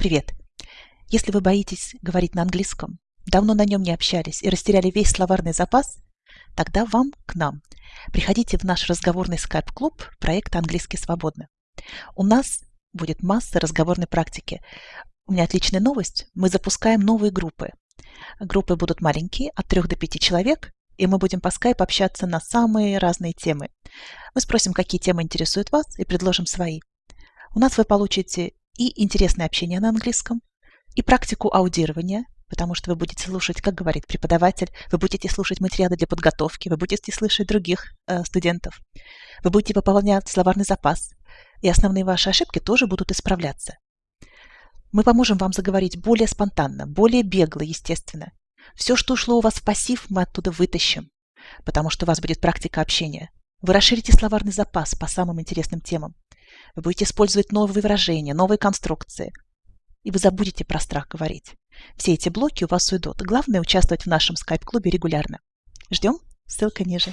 Привет! Если вы боитесь говорить на английском, давно на нем не общались и растеряли весь словарный запас, тогда вам к нам. Приходите в наш разговорный скайп-клуб проекта «Английский свободно». У нас будет масса разговорной практики. У меня отличная новость. Мы запускаем новые группы. Группы будут маленькие, от 3 до 5 человек, и мы будем по скайпу общаться на самые разные темы. Мы спросим, какие темы интересуют вас, и предложим свои. У нас вы получите и интересное общение на английском, и практику аудирования, потому что вы будете слушать, как говорит преподаватель, вы будете слушать материалы для подготовки, вы будете слышать других э, студентов, вы будете пополнять словарный запас, и основные ваши ошибки тоже будут исправляться. Мы поможем вам заговорить более спонтанно, более бегло, естественно. Все, что ушло у вас в пассив, мы оттуда вытащим, потому что у вас будет практика общения. Вы расширите словарный запас по самым интересным темам. Вы будете использовать новые выражения, новые конструкции. И вы забудете про страх говорить. Все эти блоки у вас уйдут. Главное участвовать в нашем скайп-клубе регулярно. Ждем. Ссылка ниже.